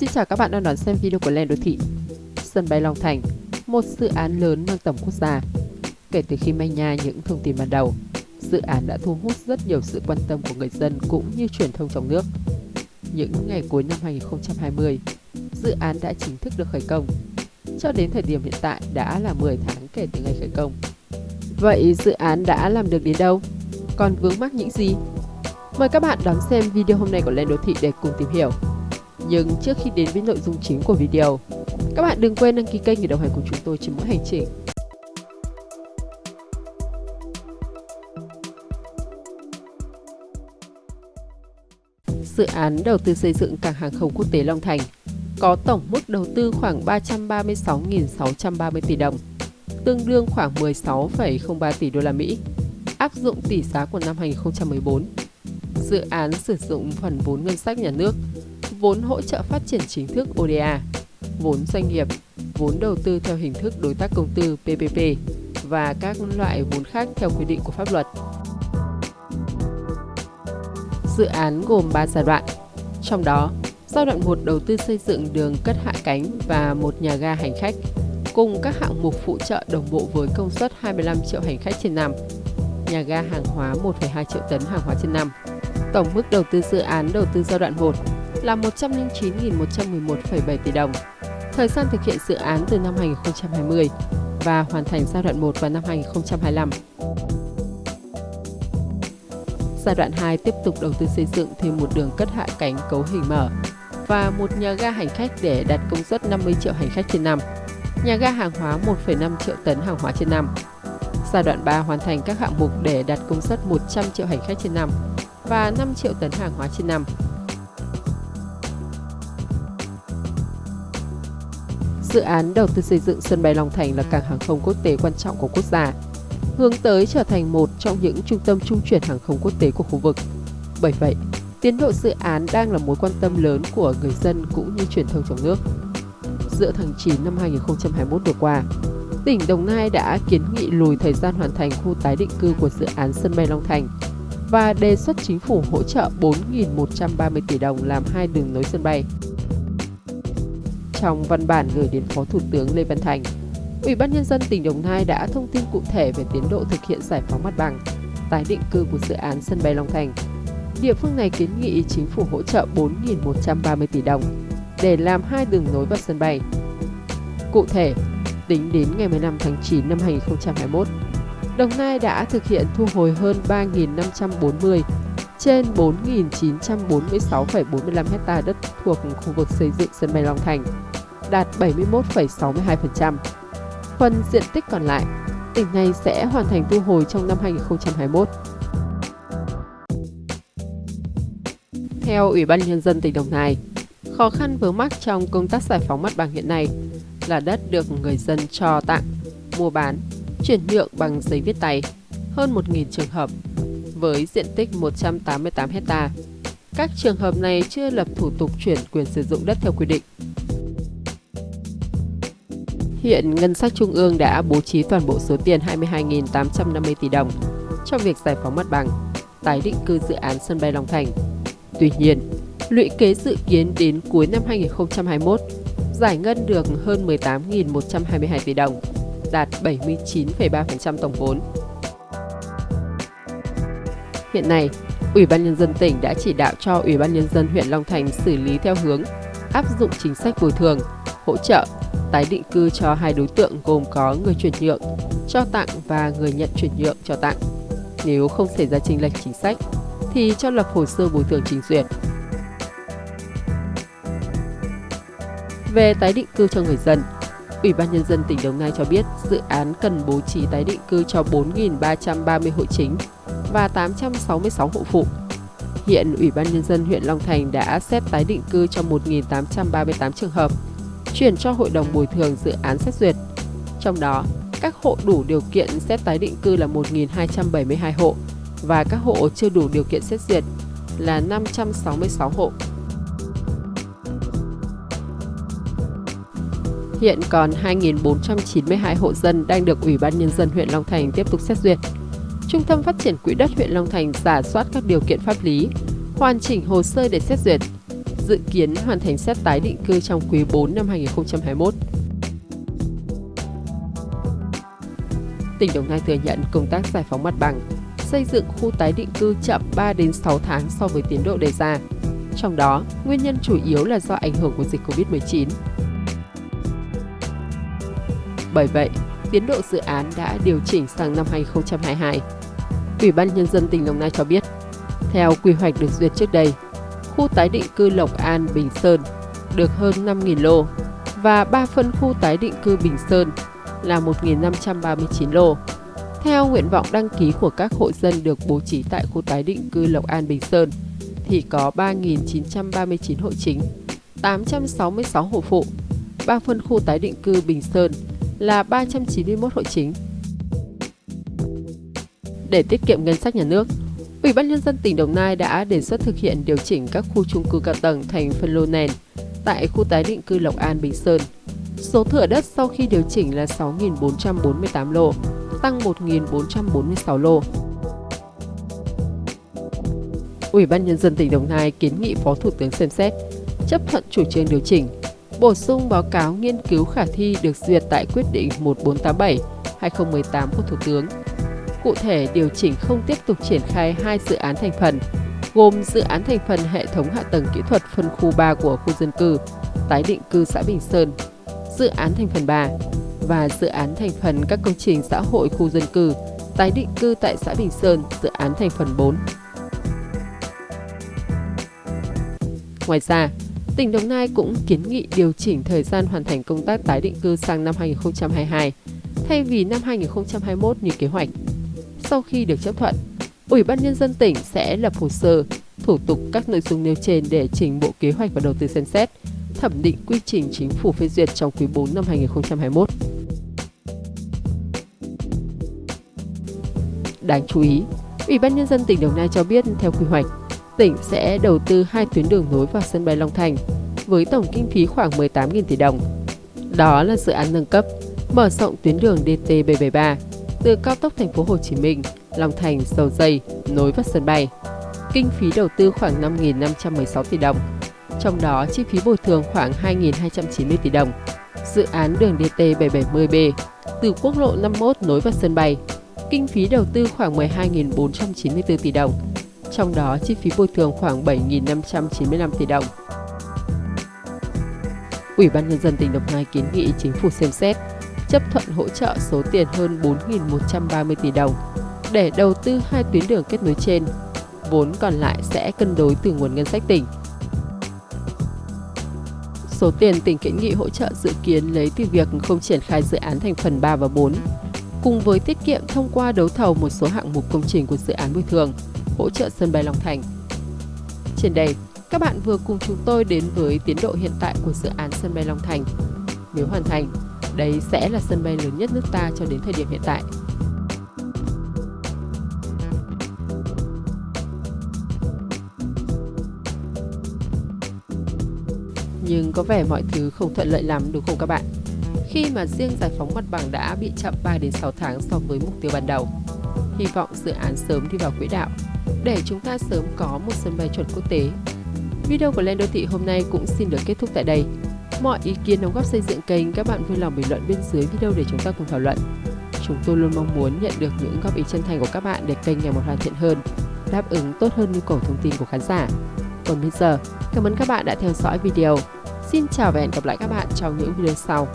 Xin chào các bạn đang đón xem video của Lên Đô Thị. Sân bay Long Thành, một dự án lớn mang tầm quốc gia. Kể từ khi manh nha những thông tin ban đầu, dự án đã thu hút rất nhiều sự quan tâm của người dân cũng như truyền thông trong nước. Những ngày cuối năm 2020, dự án đã chính thức được khởi công. Cho đến thời điểm hiện tại đã là 10 tháng kể từ ngày khởi công. Vậy dự án đã làm được đến đâu? Còn vướng mắc những gì? Mời các bạn đón xem video hôm nay của Lên Đô Thị để cùng tìm hiểu. Nhưng trước khi đến với nội dung chính của video, các bạn đừng quên đăng ký kênh để đồng hành cùng chúng tôi trên mỗi hành trình. Dự án đầu tư xây dựng cảng hàng không quốc tế Long Thành có tổng mức đầu tư khoảng 336.630 tỷ đồng, tương đương khoảng 16,03 tỷ đô la Mỹ, áp dụng tỷ giá của năm 2014. Dự án sử dụng phần vốn ngân sách nhà nước vốn hỗ trợ phát triển chính thức ODA, vốn doanh nghiệp, vốn đầu tư theo hình thức đối tác công tư PPP và các loại vốn khác theo quy định của pháp luật. Dự án gồm 3 giai đoạn, trong đó giai đoạn 1 đầu tư xây dựng đường cất hạ cánh và một nhà ga hành khách cùng các hạng mục phụ trợ đồng bộ với công suất 25 triệu hành khách trên năm, nhà ga hàng hóa 1,2 triệu tấn hàng hóa trên năm. Tổng mức đầu tư dự án đầu tư giai đoạn 1 là 109.111,7 tỷ đồng. Thời gian thực hiện dự án từ năm 2020 và hoàn thành giai đoạn 1 vào năm 2025. Giai đoạn 2 tiếp tục đầu tư xây dựng thêm một đường cất hạ cánh cấu hình mở và một nhà ga hành khách để đạt công suất 50 triệu hành khách trên năm, nhà ga hàng hóa 1,5 triệu tấn hàng hóa trên năm. Giai đoạn 3 hoàn thành các hạng mục để đạt công suất 100 triệu hành khách trên năm và 5 triệu tấn hàng hóa trên năm. Dự án đầu tư xây dựng sân bay Long Thành là cảng hàng không quốc tế quan trọng của quốc gia, hướng tới trở thành một trong những trung tâm trung chuyển hàng không quốc tế của khu vực. Bởi vậy, tiến độ dự án đang là mối quan tâm lớn của người dân cũng như truyền thông trong nước. Giữa tháng 9 năm 2021 vừa qua, tỉnh Đồng Nai đã kiến nghị lùi thời gian hoàn thành khu tái định cư của dự án sân bay Long Thành và đề xuất chính phủ hỗ trợ 4.130 tỷ đồng làm hai đường nối sân bay trong văn bản gửi đến Phó Thủ tướng Lê Văn Thành, Ủy ban Nhân dân tỉnh Đồng Nai đã thông tin cụ thể về tiến độ thực hiện giải phóng mặt bằng, tái định cư của dự án sân bay Long Thành. Địa phương này kiến nghị chính phủ hỗ trợ 4.130 tỷ đồng để làm hai đường nối vào sân bay. Cụ thể, tính đến ngày 15 tháng 9 năm 2021, Đồng Nai đã thực hiện thu hồi hơn 3.540 trên 4.946,45 hecta đất thuộc khu vực xây dựng sân bay Long Thành, đạt 71,62%. Phần diện tích còn lại, tỉnh này sẽ hoàn thành thu hồi trong năm 2021. Theo Ủy ban Nhân dân tỉnh Đồng Nai, khó khăn vướng mắc trong công tác giải phóng mặt bằng hiện nay là đất được người dân cho tặng, mua bán, chuyển nhượng bằng giấy viết tay, hơn 1.000 trường hợp với diện tích 188 hecta. Các trường hợp này chưa lập thủ tục chuyển quyền sử dụng đất theo quy định. Hiện ngân sách trung ương đã bố trí toàn bộ số tiền 22.850 tỷ đồng cho việc giải phóng mặt bằng, tái định cư dự án sân bay Long Thành. Tuy nhiên, lũy kế dự kiến đến cuối năm 2021 giải ngân được hơn 18.122 tỷ đồng, đạt 79,3% tổng vốn. Hiện nay, Ủy ban Nhân dân tỉnh đã chỉ đạo cho Ủy ban Nhân dân huyện Long Thành xử lý theo hướng áp dụng chính sách bồi thường, hỗ trợ, tái định cư cho hai đối tượng gồm có người chuyển nhượng, cho tặng và người nhận chuyển nhượng cho tặng. Nếu không xảy ra chênh lệch chính sách, thì cho lập hồ sơ bồi thường trình duyệt. Về tái định cư cho người dân, Ủy ban Nhân dân tỉnh Đồng Nai cho biết dự án cần bố trí tái định cư cho 4.330 hộ chính và 866 hộ phụ. Hiện Ủy ban Nhân dân huyện Long Thành đã xét tái định cư cho 1.838 trường hợp, chuyển cho Hội đồng Bồi thường dự án xét duyệt. Trong đó, các hộ đủ điều kiện xét tái định cư là 1.272 hộ và các hộ chưa đủ điều kiện xét duyệt là 566 hộ. Hiện còn 2.492 hộ dân đang được Ủy ban Nhân dân huyện Long Thành tiếp tục xét duyệt. Trung tâm Phát triển Quỹ đất huyện Long Thành giả soát các điều kiện pháp lý, hoàn chỉnh hồ sơ để xét duyệt. dự kiến hoàn thành xét tái định cư trong quý 4 năm 2021. Tỉnh Đồng Nai thừa nhận công tác giải phóng mặt bằng, xây dựng khu tái định cư chậm 3 đến 6 tháng so với tiến độ đề ra. Trong đó, nguyên nhân chủ yếu là do ảnh hưởng của dịch Covid-19. Bởi vậy, tiến độ dự án đã điều chỉnh sang năm 2022. Ủy ban Nhân dân tỉnh Đồng Nai cho biết, theo quy hoạch được duyệt trước đây, khu tái định cư Lộc An, Bình Sơn được hơn 5.000 lô và 3 phân khu tái định cư Bình Sơn là 1.539 lô. Theo nguyện vọng đăng ký của các hộ dân được bố trí tại khu tái định cư Lộc An Bình Sơn thì có 3.939 hộ chính, 866 hộ phụ, 3 phân khu tái định cư Bình Sơn là 391 hộ chính. Để tiết kiệm ngân sách nhà nước, Ủy ban Nhân dân tỉnh Đồng Nai đã đề xuất thực hiện điều chỉnh các khu chung cư cao tầng thành phân lô nền tại khu tái định cư Lộc An Bình Sơn. Số thửa đất sau khi điều chỉnh là 6.448 lô, tăng 1.446 lô. Ủy ban Nhân dân tỉnh Đồng Nai kiến nghị Phó Thủ tướng xem xét, chấp thuận chủ trương điều chỉnh, bổ sung báo cáo nghiên cứu khả thi được duyệt tại quyết định 1487-2018 của Thủ tướng. Cụ thể, điều chỉnh không tiếp tục triển khai hai dự án thành phần, gồm dự án thành phần hệ thống hạ tầng kỹ thuật phân khu 3 của khu dân cư, tái định cư xã Bình Sơn, dự án thành phần 3 và dự án thành phần các công trình xã hội khu dân cư, tái định cư tại xã Bình Sơn, dự án thành phần 4. Ngoài ra, tỉnh Đồng Nai cũng kiến nghị điều chỉnh thời gian hoàn thành công tác tái định cư sang năm 2022, thay vì năm 2021 như kế hoạch. Sau khi được chấp thuận, Ủy ban Nhân dân tỉnh sẽ lập hồ sơ, thủ tục các nội dung nêu trên để trình Bộ Kế hoạch và Đầu tư xem xét, thẩm định quy trình chính phủ phê duyệt trong quý 4 năm 2021. Đáng chú ý, Ủy ban Nhân dân tỉnh Đồng Nai cho biết theo quy hoạch, tỉnh sẽ đầu tư hai tuyến đường nối vào sân bay Long Thành với tổng kinh phí khoảng 18.000 tỷ đồng. Đó là dự án nâng cấp, mở rộng tuyến đường DT773 từ cao tốc thành phố Hồ Chí Minh, Long Thành, Dầu Dây nối vào sân bay. Kinh phí đầu tư khoảng 5.516 tỷ đồng, trong đó chi phí bồi thường khoảng 2.290 tỷ đồng. Dự án đường DT770B từ quốc lộ 51 nối vào sân bay, kinh phí đầu tư khoảng 12.494 tỷ đồng, trong đó chi phí bồi thường khoảng 7.595 tỷ đồng. Ủy ban Nhân dân tỉnh Đồng Nai kiến nghị chính phủ xem xét chấp thuận hỗ trợ số tiền hơn 4.130 tỷ đồng để đầu tư hai tuyến đường kết nối trên. Vốn còn lại sẽ cân đối từ nguồn ngân sách tỉnh. Số tiền tỉnh kiến nghị hỗ trợ dự kiến lấy từ việc không triển khai dự án thành phần 3 và 4, cùng với tiết kiệm thông qua đấu thầu một số hạng mục công trình của dự án bồi thường, hỗ trợ sân bay Long Thành. Trên đây, các bạn vừa cùng chúng tôi đến với tiến độ hiện tại của dự án sân bay Long Thành. Nếu hoàn thành, đây sẽ là sân bay lớn nhất nước ta cho đến thời điểm hiện tại. Nhưng có vẻ mọi thứ không thuận lợi lắm đúng không các bạn? Khi mà riêng giải phóng mặt bằng đã bị chậm 3 đến 6 tháng so với mục tiêu ban đầu. Hy vọng dự án sớm đi vào quỹ đạo để chúng ta sớm có một sân bay chuẩn quốc tế. Video của Lên Đô Thị hôm nay cũng xin được kết thúc tại đây. Mọi ý kiến đóng góp xây dựng kênh các bạn vui lòng bình luận bên dưới video để chúng ta cùng thảo luận. Chúng tôi luôn mong muốn nhận được những góp ý chân thành của các bạn để kênh ngày một hoàn thiện hơn, đáp ứng tốt hơn nhu cầu thông tin của khán giả. Còn bây giờ, cảm ơn các bạn đã theo dõi video. Xin chào và hẹn gặp lại các bạn trong những video sau.